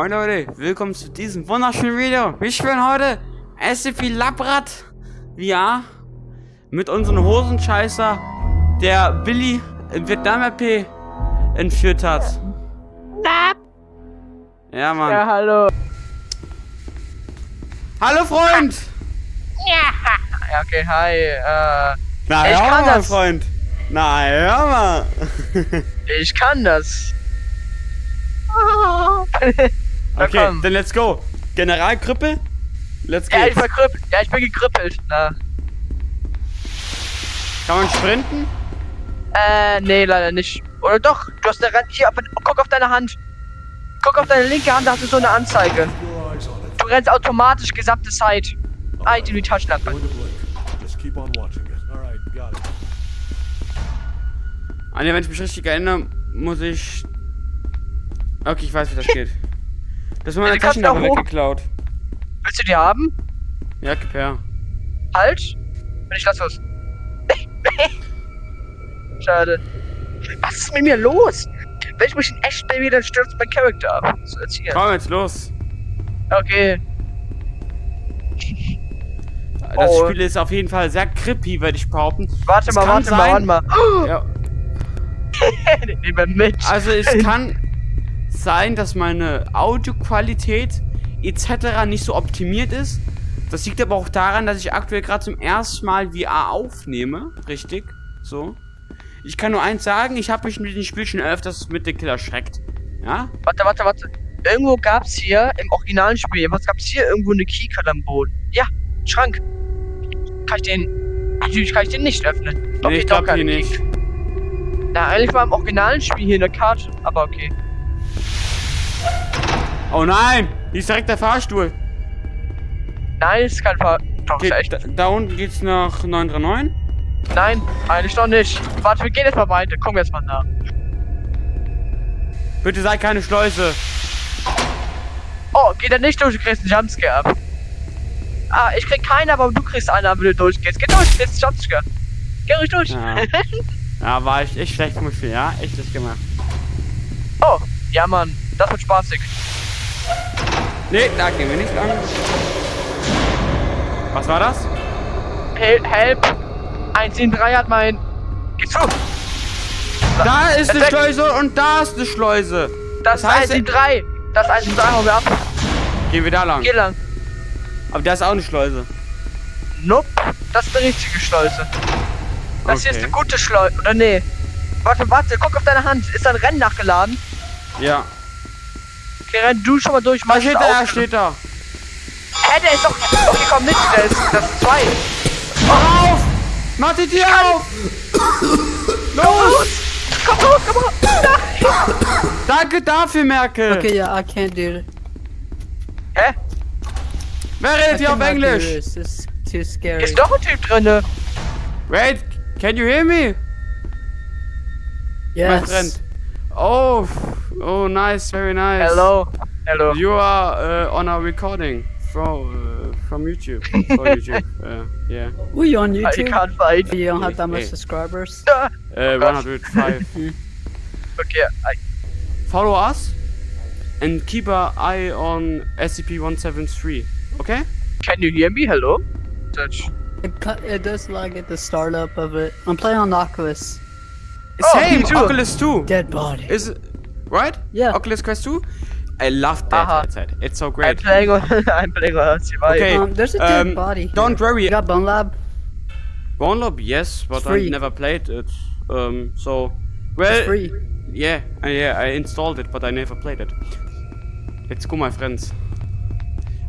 Moin Leute, willkommen zu diesem wunderschönen Video. Wir spielen heute SCP Labrat VR mit unserem Hosenscheißer, der Billy im Vietnam-RP entführt hat. Ja, Mann. Ja, hallo. Hallo Freund! Ja, okay, hi. Äh, Na Ich ja, kann mein das. Freund. Na ja, mal. ich kann das. Na Okay, komm. dann let's go. Generalkrippe? Let's Ja, ich go. war krüppelt. Ja, ich bin gekrippelt. Na. Kann man sprinten? Äh, nee, leider nicht. Oder doch, du hast eine Rand. Hier, auf, guck auf deine Hand. Guck auf deine linke Hand, da hast du so eine Anzeige. Du rennst automatisch gesamte Zeit. Item die Taschenlampe. Going to blink. Just keep on watching it. All right, got it. Ah ne, wenn ich mich richtig erinnere, muss ich... Okay, ich weiß, wie das geht. Das ist meine Ja, Taschenlampe weggeklaut. Willst du die haben? Ja, gib her. Halt. Wenn ich lass los. Schade. Was ist mit mir los? Wenn ich mich in echt bewege, dann stürzt mein Charakter ab. So, hier. Komm jetzt los. Okay. Das Oh. Spiel ist auf jeden Fall sehr creepy, würde ich behaupten. Warte mal, warte mal, sein- warte mal. Ja, Nehmen wir mit. also es kann sein, dass meine Audioqualität etc. nicht so optimiert ist. Das liegt aber auch daran, dass ich aktuell gerade zum ersten Mal VR aufnehme. Richtig. So. Ich kann nur eins sagen, ich habe mich mit dem Spiel schon öfters mit dem Killer erschreckt. Ja? Warte, warte, warte. Irgendwo gab's hier im originalen Spiel, was gab's hier irgendwo eine Keycard am Boden? Ja, Schrank. Kann ich den. Natürlich kann ich den nicht öffnen. nee, ich glaube hier nicht. Na, eigentlich war im originalen Spiel hier eine Karte, aber okay. Oh nein! Hier ist direkt der Fahrstuhl. Nein, ist kein Fall. Doch, Geht, echt. da, da unten geht's nach 939. Nein, eigentlich noch nicht. Warte, wir gehen jetzt mal weiter. Wir jetzt mal nach. Bitte sei keine Schleuse. Oh, geht er nicht durch, du kriegst einen Jumpscare ab. Ah, ich krieg keinen, aber du kriegst einen, wenn du durchgehst. Geh durch, jetzt ist Jumpscare. Geh ruhig durch. Ja. ja, war ich echt schlecht gemacht. Ja, echt schlecht gemacht. Oh, ja, Mann. Das wird spaßig. Nee, da gehen wir nicht lang. Was war das? Help, help. 173 hat mein. Geh zu. Da ist eine. Schleuse und da ist eine Schleuse. Das, Das heißt, ist 173. Das ist 173, hauen wir ab. Gehen wir da lang. Geh lang. Aber da ist auch eine Schleuse. Nope. Das ist eine richtige Schleuse. Das hier ist Okay. eine gute Schleuse. Oder nee. Warte, warte, guck auf deine Hand. Ist da ein Rennen nachgeladen? Ja. Okay, renn du schon mal durch. Da mach steht er, steht da. Hä, der ist doch. Okay, komm nicht. Der ist. Das ist zwei. Mach auf! Mach die Tür auf! Los! Komm raus, komm raus. Nein. Danke dafür, Merkel. Okay, yeah, I can't do it. Hä? Wer redet hier auf Englisch? this. This is too scary. Ist doch ein Typ drinne. Wait, can you hear me? Yes. Oh, oh, nice, very nice. Hello. Hello. You are uh, on a recording from uh, from YouTube. For YouTube. Uh, yeah. Were you on I YouTube? can't fight. You don't have that much Hey. subscribers. Ah, Uh, 105. Okay, I, Follow us and keep an eye on SCP-173. Okay? can you hear me? Hello? Touch. It, cu- it does lag at the startup of it. I'm playing on Oculus. Oh, Same. me too. Oculus 2. Dead body. Is it right? Yeah. Oculus Quest 2. I love that Aha. headset. It's so great. I'm great. playing on, I'm playing on Okay. Um, there's a dead um, body. Here. don't worry. You got Bone Lab? Bone Lab, yes, but I never played it. Um, so well, It's free. yeah, uh, yeah, I installed it, but I never played it. Let's go, my friends.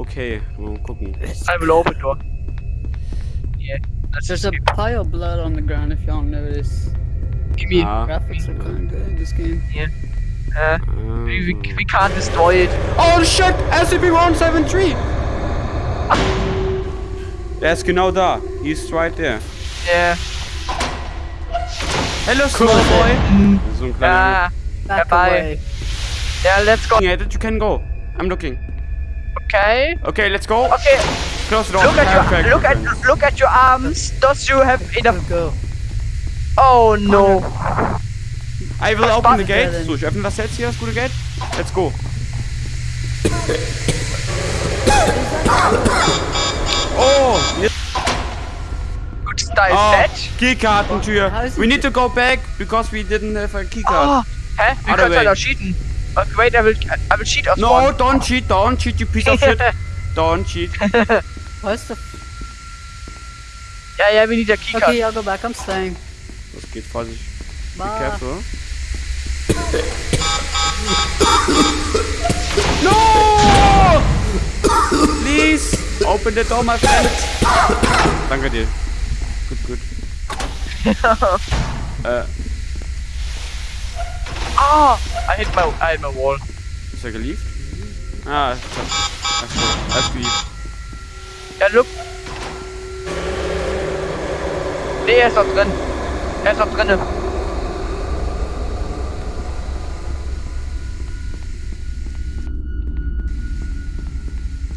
Okay, mal gucken. I will open door. Yeah. Let's There's just a pile of blood on the ground if y'all notice. give me. Ah. Graphics are kind of good in this game. Yeah. Uh, we, we, we can't destroy it. Oh shit! SCP-173! Der ist genau da. He's right there. Yeah. Hello, small boy. So ein kleiner. ah, Back Bye. away. yeah, let's go. Yeah, that you can go. I'm looking. Okay. Okay, let's go. Okay. Close the door. Look at Perfect, your look at perfect. look at your arms. Does you have enough? Go. Oh no. I will open the gate. So, ich öffne das jetzt hier, das gute Gate. Let's go. Oh, jetzt, da ist oh Bett. Keykartentür. We need to go back because we didn't have a keycard. Oh, hä? Wir können halt way. auch cheaten. Okay, wait, I will, I will cheat aus No, one. don't cheat, don't cheat, you piece of shit. Don't cheat. What's the? Ja, ja, we need a keycard. Okay, I'll go back. I'm staying. Das geht, Vorsicht. Be careful. No! Please, open the door, my friend. Danke dir. Gut, gut. äh, Ah, I hit my, I hit my wall. ist er geliebt? Ah, ist er ist geliebt. Ja, look. Nee, er ist noch drin. Er ist noch drinne.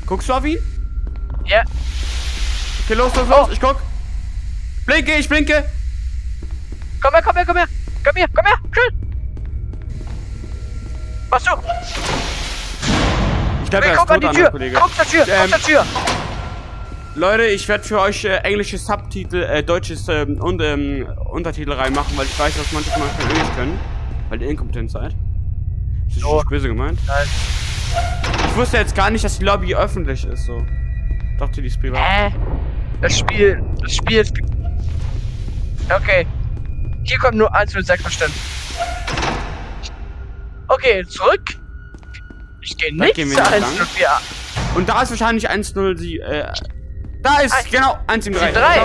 Guckst du auf ihn? Ja. Okay, los, los, los, ich guck. Blinke, ich blinke. Komm her, komm her, komm her. Komm her, komm her, schnell. Was du? Ich glaube, er ist guck an tot, die Tür. Kollege. Guck zur Tür, Ähm, guck zur Tür. Leute, ich werde für euch äh, englische Subtitel, äh, deutsches ähm, und ähm, Untertitel reinmachen, weil ich weiß, dass manche von euch kein Englisch können, weil ihr inkompetent seid. Das ist Oh. nicht böse gemeint. Nein. Ich wusste jetzt gar nicht, dass die Lobby öffentlich ist, so. Dachte, die ist privat. Hä? Das Spiel, das Spiel ist... Okay. Hier kommt nur 106 bestimmt. Okay, zurück. Ich gehe nicht gehen wir zu nicht lang. 104. Und da ist wahrscheinlich 107, äh, da ist, Ein- genau, 173. 3.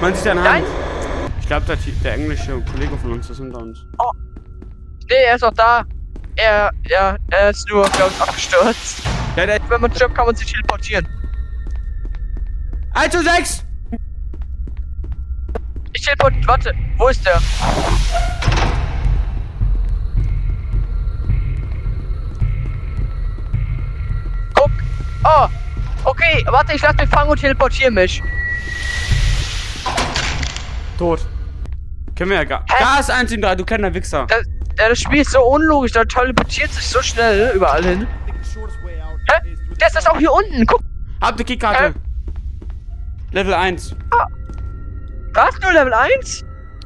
Man sieht Nein. Hand. Ich glaube, der, der englische Kollege von uns ist hinter uns. Nee, er ist noch da. Er, ja, er ist nur, glaube ich, abgestürzt. Ja, der Wenn man stirbt, kann man sich teleportieren. 106! Ich teleport... Warte, wo ist der? Guck. Oh. Okay, warte, ich lass mich fangen und teleportiere mich. Tot. Können wir ja gar. Hä? Da ist 173, du kleiner Wichser. Das, ja, das Spiel ist so unlogisch, der teleportiert sich so schnell überall hin. Hä? Der ist das auch hier unten, guck. Habt ihr Keykarte? Level 1. Was? Nur Level 1?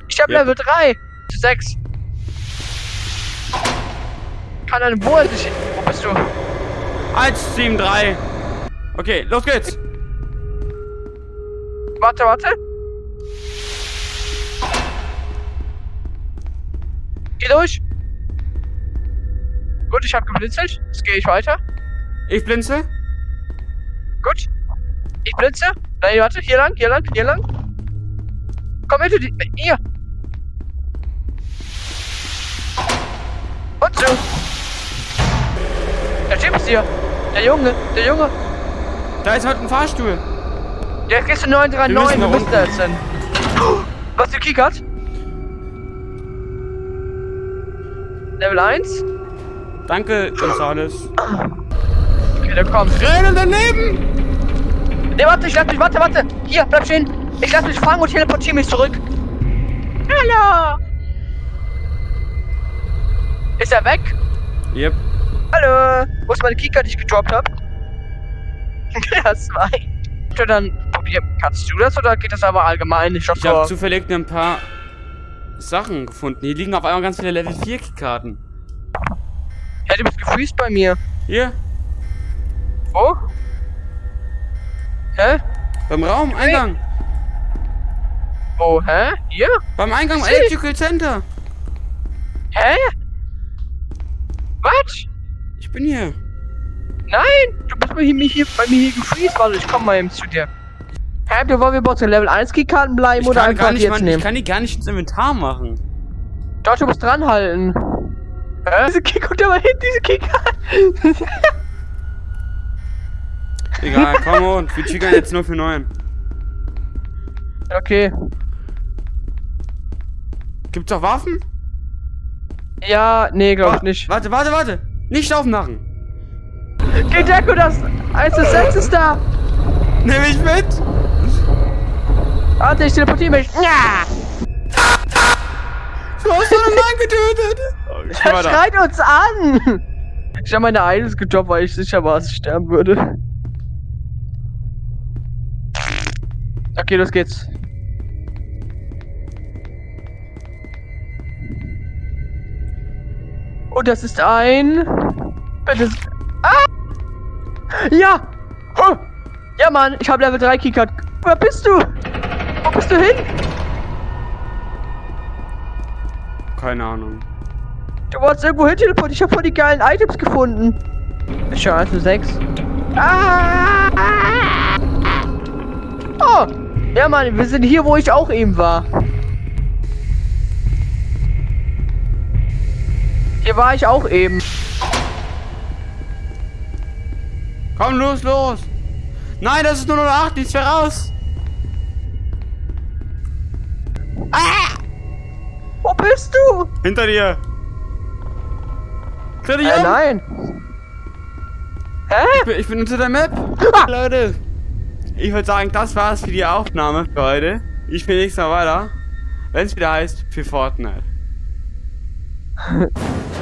Ich hab Ja. Level 3. 6. Kann eine wo er sich. Wo bist du? 173. Okay, los geht's. Warte, warte. Geh durch. Gut, ich hab geblitzelt. Jetzt gehe ich weiter. Ich blinze. Gut. Ich blitze. Nein, warte. Hier lang, hier lang, hier lang. Komm du die. Hier. Und so. Der Typ ist hier. Der Junge, der Junge. Da ist heute ein Fahrstuhl. Der kriegst du Wir 939. müssen Wo nach bist du jetzt denn? Was, du kickert? Level 1? Danke, Gonzales. Okay, der kommt. Rede daneben! Ne, warte, ich lass mich, warte, warte. Hier, bleib stehen. Ich lass mich fangen und teleportiere mich zurück. Hallo. Ist er weg? Yep. Hallo. Wo ist meine Keycard, die ich gedroppt hab? das war ich. Dann probier. Kannst du das oder geht das aber allgemein? Ich Ich habe zufällig ein paar Sachen gefunden. Hier liegen auf einmal ganz viele Level 4 Keykarten. Ja, du bist gefreezed bei mir. Hier, Wo? Hä? beim Raum, Eingang. Wo? Hä? Hier? Beim Eingang im Electrical Center. Hä? Was? Ich bin hier. Nein! Du bist bei mir hier, bei mir hier gefreezed. Warte, ich komm mal eben zu dir. Hä, du wollen wir bei den Level 1 Keykarten bleiben Ich oder einfach nicht, jetzt ich nehmen? kann die gar nicht ins Inventar machen. Doch, du musst dranhalten. Hä? Diese Kick, guck dir mal hin, diese Keycard. Egal, komm on. Wir triggern jetzt nur für 9. okay. Gibt's auch Waffen? Ja, nee, glaub ich nicht. Warte, warte, warte. Nicht aufmachen. Geh, Deko, das 1 zu 6 ist da. Nimm mich mit. Warte, ich teleportiere mich. Ja! Du hast doch einen Mann getötet. Oh, Er schreit uns an. Ich habe meine Items gedroppt, weil ich sicher war, dass ich sterben würde. Okay, los geht's. Und das ist ein. Bitte. Ah! Ja! Oh! Ja, Mann, ich habe Level 3 Keycard. Wer bist du? Wo bist du hin? Keine Ahnung. Du warst irgendwo hin teleportiert. Ich habe voll die geilen Items gefunden. Ist schon 1 zu 6. Ah! Oh! Ja, Mann, wir sind hier, wo ich auch eben war. Hier war ich auch eben. Komm, los, los! Nein, das ist nur noch 8, nichts mehr raus! Bist du? Hinter dir! Dreh dich Äh, um! nein. Hä? Ich bin, ich bin unter der Map! Leute! Ich würde sagen, das war's für die Aufnahme für heute. Ich spiele nächstes Mal weiter. Wenn es wieder heißt, für Fortnite.